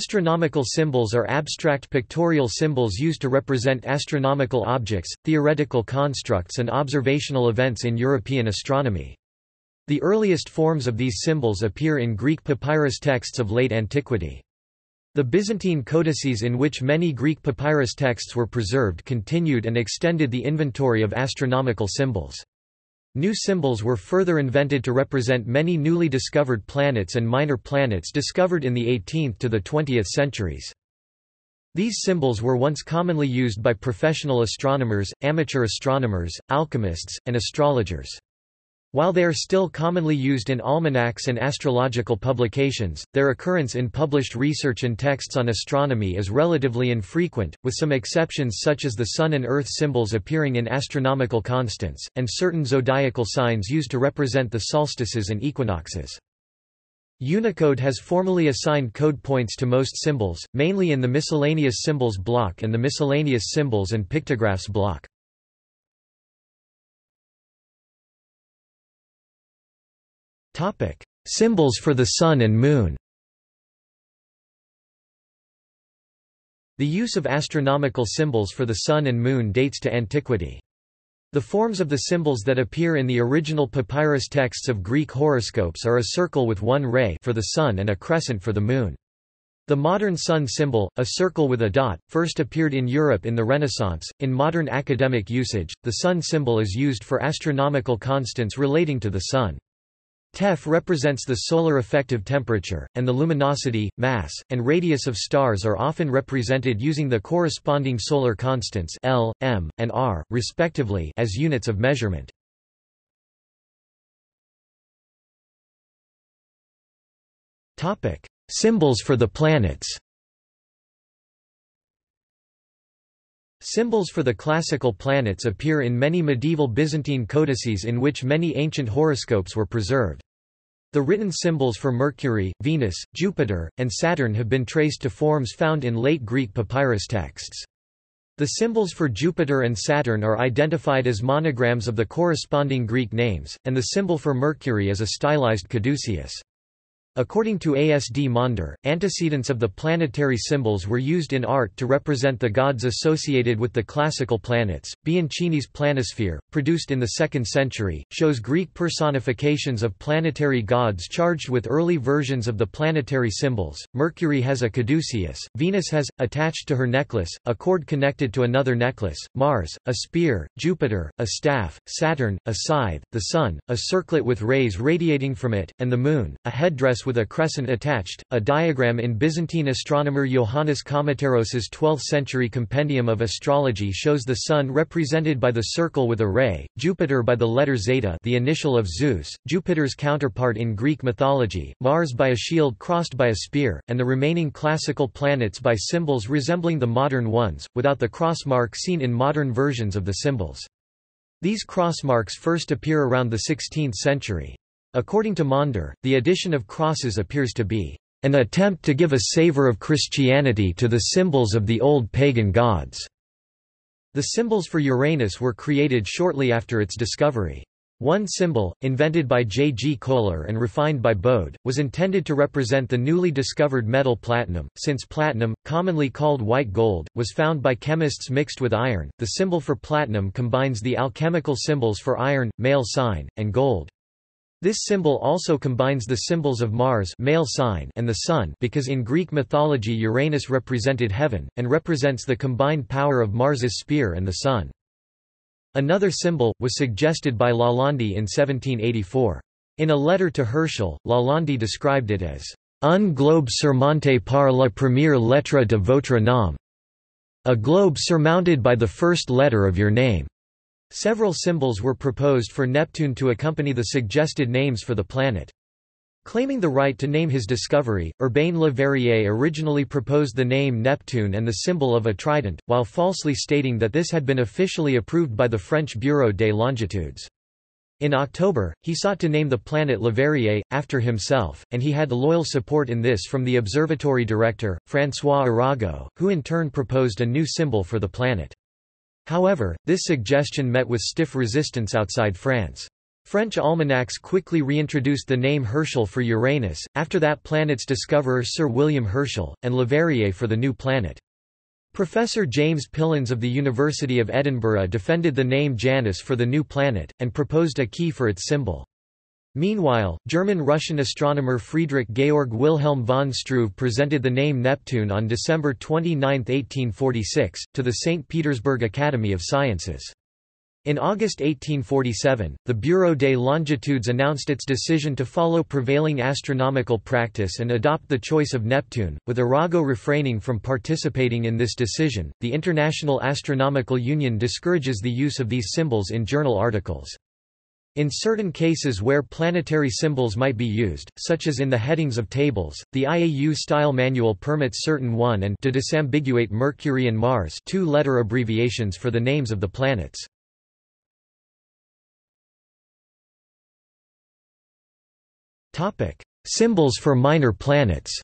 Astronomical symbols are abstract pictorial symbols used to represent astronomical objects, theoretical constructs and observational events in European astronomy. The earliest forms of these symbols appear in Greek papyrus texts of late antiquity. The Byzantine codices in which many Greek papyrus texts were preserved continued and extended the inventory of astronomical symbols. New symbols were further invented to represent many newly discovered planets and minor planets discovered in the 18th to the 20th centuries. These symbols were once commonly used by professional astronomers, amateur astronomers, alchemists, and astrologers. While they are still commonly used in almanacs and astrological publications, their occurrence in published research and texts on astronomy is relatively infrequent, with some exceptions such as the Sun and Earth symbols appearing in astronomical constants, and certain zodiacal signs used to represent the solstices and equinoxes. Unicode has formally assigned code points to most symbols, mainly in the miscellaneous symbols block and the miscellaneous symbols and pictographs block. Symbols for the Sun and Moon. The use of astronomical symbols for the Sun and Moon dates to antiquity. The forms of the symbols that appear in the original papyrus texts of Greek horoscopes are a circle with one ray for the Sun and a crescent for the Moon. The modern sun symbol, a circle with a dot, first appeared in Europe in the Renaissance. In modern academic usage, the sun symbol is used for astronomical constants relating to the sun. Tef represents the solar effective temperature, and the luminosity, mass, and radius of stars are often represented using the corresponding solar constants L, m, and r, respectively as units of measurement. Symbols for the planets Symbols for the classical planets appear in many medieval Byzantine codices in which many ancient horoscopes were preserved. The written symbols for Mercury, Venus, Jupiter, and Saturn have been traced to forms found in late Greek papyrus texts. The symbols for Jupiter and Saturn are identified as monograms of the corresponding Greek names, and the symbol for Mercury is a stylized caduceus. According to ASD Maunder, antecedents of the planetary symbols were used in art to represent the gods associated with the classical planets. Bianchini's planisphere, produced in the 2nd century, shows Greek personifications of planetary gods charged with early versions of the planetary symbols. Mercury has a caduceus, Venus has, attached to her necklace, a cord connected to another necklace, Mars, a spear, Jupiter, a staff, Saturn, a scythe, the Sun, a circlet with rays radiating from it, and the Moon, a headdress with a crescent attached. A diagram in Byzantine astronomer Johannes Kamateros's 12th-century Compendium of Astrology shows the Sun represented by the circle with a ray, Jupiter by the letter zeta, the initial of Zeus, Jupiter's counterpart in Greek mythology, Mars by a shield crossed by a spear, and the remaining classical planets by symbols resembling the modern ones, without the cross mark seen in modern versions of the symbols. These cross marks first appear around the 16th century. According to Maunder, the addition of crosses appears to be an attempt to give a savor of Christianity to the symbols of the old pagan gods. The symbols for Uranus were created shortly after its discovery. One symbol, invented by J. G. Kohler and refined by Bode, was intended to represent the newly discovered metal platinum. Since platinum, commonly called white gold, was found by chemists mixed with iron, the symbol for platinum combines the alchemical symbols for iron, male sign, and gold. This symbol also combines the symbols of Mars male sign and the Sun because in Greek mythology Uranus represented heaven, and represents the combined power of Mars's spear and the Sun. Another symbol, was suggested by Lalande in 1784. In a letter to Herschel, Lalande described it as un globe surmonté par la première lettre de votre nom, a globe surmounted by the first letter of your name. Several symbols were proposed for Neptune to accompany the suggested names for the planet. Claiming the right to name his discovery, Urbain Le Verrier originally proposed the name Neptune and the symbol of a trident, while falsely stating that this had been officially approved by the French Bureau des Longitudes. In October, he sought to name the planet Leverrier, after himself, and he had loyal support in this from the observatory director, François Arago, who in turn proposed a new symbol for the planet. However, this suggestion met with stiff resistance outside France. French almanacs quickly reintroduced the name Herschel for Uranus, after that planet's discoverer Sir William Herschel, and Leverrier for the new planet. Professor James Pillans of the University of Edinburgh defended the name Janus for the new planet, and proposed a key for its symbol. Meanwhile, German-Russian astronomer Friedrich Georg Wilhelm von Struve presented the name Neptune on December 29, 1846, to the St. Petersburg Academy of Sciences. In August 1847, the Bureau des Longitudes announced its decision to follow prevailing astronomical practice and adopt the choice of Neptune, with Arago refraining from participating in this decision. The International Astronomical Union discourages the use of these symbols in journal articles. In certain cases where planetary symbols might be used, such as in the headings of tables, the IAU style manual permits certain one and to disambiguate Mercury and Mars two-letter abbreviations for the names of the planets. Symbols for minor planets.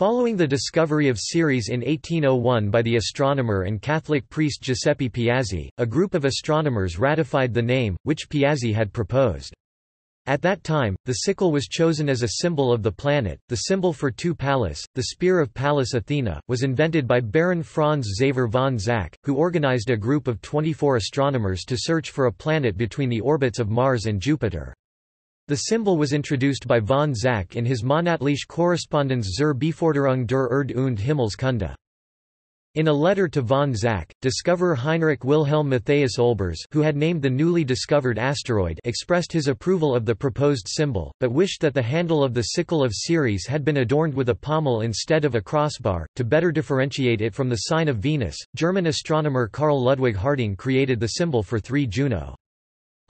Following the discovery of Ceres in 1801 by the astronomer and Catholic priest Giuseppe Piazzi, a group of astronomers ratified the name, which Piazzi had proposed. At that time, the sickle was chosen as a symbol of the planet. The symbol for two Pallas, the spear of Pallas Athena, was invented by Baron Franz Xaver von Zach, who organized a group of 24 astronomers to search for a planet between the orbits of Mars and Jupiter. The symbol was introduced by von Zach in his Monatliche Korrespondenz zur Beforderung der Erd- und Himmelskunde. In a letter to von Zach, discoverer Heinrich Wilhelm Matthias Olbers who had named the newly discovered asteroid expressed his approval of the proposed symbol, but wished that the handle of the sickle of Ceres had been adorned with a pommel instead of a crossbar, to better differentiate it from the sign of Venus. German astronomer Carl Ludwig Harding created the symbol for 3 Juno.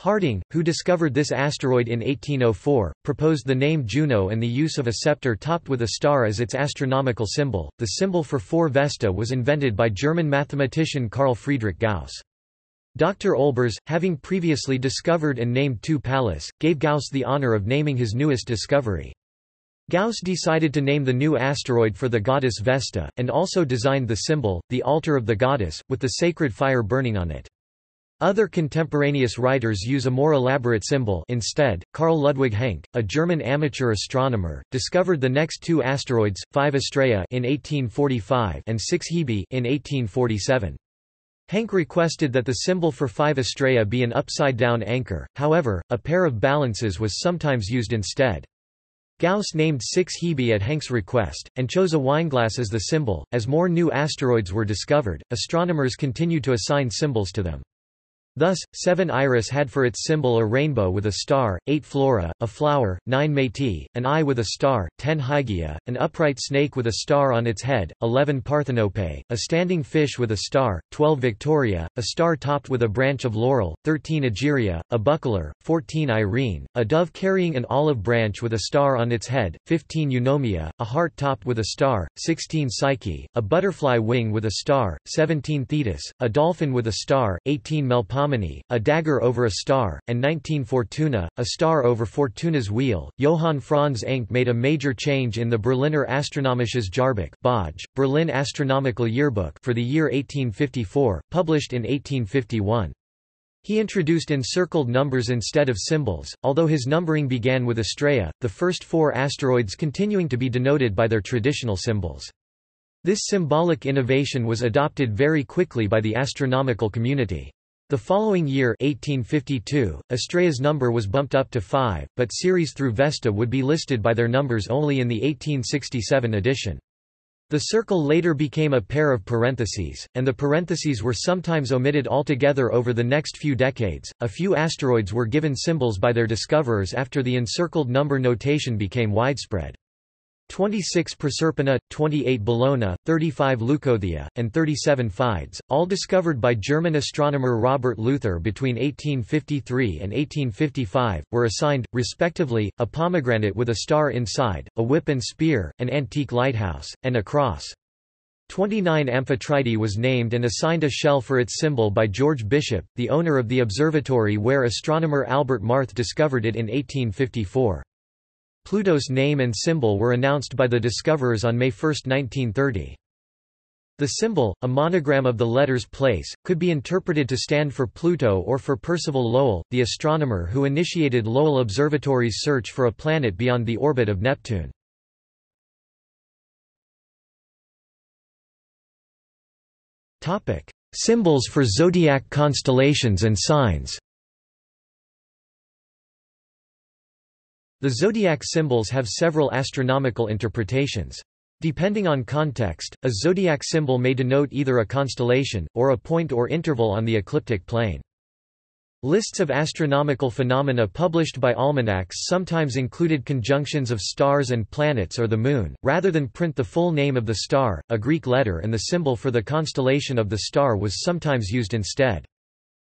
Harding, who discovered this asteroid in 1804, proposed the name Juno and the use of a scepter topped with a star as its astronomical symbol. The symbol for 4 Vesta was invented by German mathematician Carl Friedrich Gauss. Dr. Olbers, having previously discovered and named 2 Pallas, gave Gauss the honor of naming his newest discovery. Gauss decided to name the new asteroid for the goddess Vesta, and also designed the symbol, the altar of the goddess, with the sacred fire burning on it. Other contemporaneous writers use a more elaborate symbol instead. Carl Ludwig Hencke, a German amateur astronomer, discovered the next two asteroids, 5 Astraea in 1845 and 6 Hebe in 1847. Hencke requested that the symbol for 5 Astraea be an upside-down anchor, however, a pair of balances was sometimes used instead. Gauss named 6 Hebe at Hencke's request, and chose a wineglass as the symbol. As more new asteroids were discovered, astronomers continued to assign symbols to them. Thus, 7 Iris had for its symbol a rainbow with a star, 8 Flora, a flower, 9 Métis, an eye with a star, 10 Hygiea, an upright snake with a star on its head, 11 Parthenope, a standing fish with a star, 12 Victoria, a star topped with a branch of laurel, 13 Egeria, a buckler, 14 Irene, a dove carrying an olive branch with a star on its head, 15 Eunomia, a heart topped with a star, 16 Psyche, a butterfly wing with a star, 17 Thetis, a dolphin with a star, 18 Melpomene a dagger over a star, and 19 Fortuna, a star over Fortuna's wheel. Johann Franz Encke made a major change in the Berliner Astronomisches Jahrbuch Berlin Astronomical Yearbook for the year 1854, published in 1851. He introduced encircled numbers instead of symbols, although his numbering began with Astraea, the first four asteroids continuing to be denoted by their traditional symbols. This symbolic innovation was adopted very quickly by the astronomical community. The following year 1852, Astraea's number was bumped up to 5, but series through Vesta would be listed by their numbers only in the 1867 edition. The circle later became a pair of parentheses, and the parentheses were sometimes omitted altogether over the next few decades. A few asteroids were given symbols by their discoverers after the encircled number notation became widespread. 26 Proserpina, 28 Bellona, 35 Leucothea, and 37 Fides, all discovered by German astronomer Robert Luther between 1853 and 1855, were assigned, respectively, a pomegranate with a star inside, a whip and spear, an antique lighthouse, and a cross. 29 Amphitrite was named and assigned a shell for its symbol by George Bishop, the owner of the observatory where astronomer Albert Marth discovered it in 1854. Pluto's name and symbol were announced by the discoverers on May 1, 1930. The symbol, a monogram of the letters place, could be interpreted to stand for Pluto or for Percival Lowell, the astronomer who initiated Lowell Observatory's search for a planet beyond the orbit of Neptune. Symbols for zodiac constellations and signs The zodiac symbols have several astronomical interpretations. Depending on context, a zodiac symbol may denote either a constellation, or a point or interval on the ecliptic plane. Lists of astronomical phenomena published by almanacs sometimes included conjunctions of stars and planets or the Moon, rather than print the full name of the star, a Greek letter and the symbol for the constellation of the star was sometimes used instead.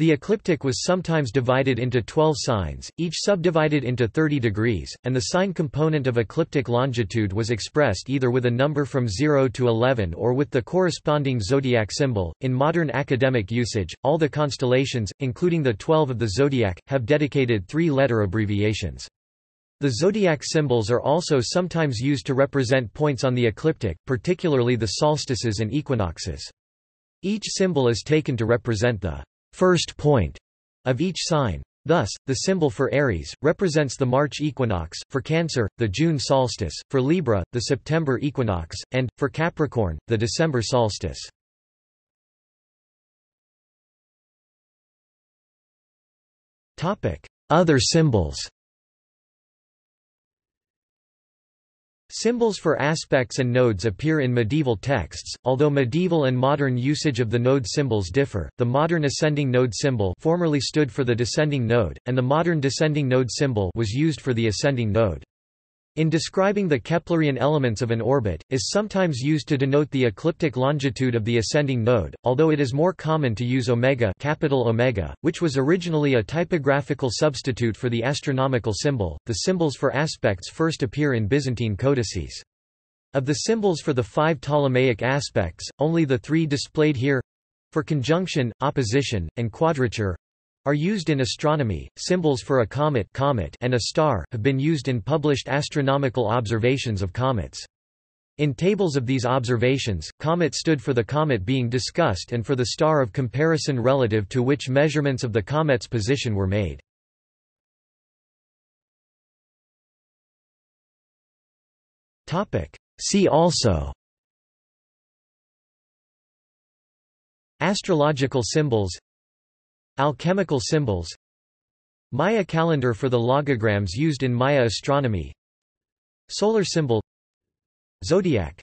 The ecliptic was sometimes divided into 12 signs, each subdivided into 30 degrees, and the sign component of ecliptic longitude was expressed either with a number from 0 to 11 or with the corresponding zodiac symbol. In modern academic usage, all the constellations, including the 12 of the zodiac, have dedicated three-letter abbreviations. The zodiac symbols are also sometimes used to represent points on the ecliptic, particularly the solstices and equinoxes. Each symbol is taken to represent the first point of each sign. Thus, the symbol for Aries, represents the March equinox, for Cancer, the June solstice, for Libra, the September equinox, and, for Capricorn, the December solstice. Other symbols Symbols for aspects and nodes appear in medieval texts, although medieval and modern usage of the node symbols differ. The modern ascending node symbol formerly stood for the descending node, and the modern descending node symbol was used for the ascending node. In describing the Keplerian elements of an orbit, is sometimes used to denote the ecliptic longitude of the ascending node, although it is more common to use omega, capital omega, which was originally a typographical substitute for the astronomical symbol. The symbols for aspects first appear in Byzantine codices. Of the symbols for the five Ptolemaic aspects, only the three displayed here for conjunction, opposition, and quadrature are used in astronomy. Symbols for a comet, comet and a star have been used in published astronomical observations of comets. In tables of these observations, comet stood for the comet being discussed and for the star of comparison relative to which measurements of the comet's position were made. See also Astrological symbols Alchemical symbols. Maya calendar for the logograms used in Maya astronomy. Solar symbol. Zodiac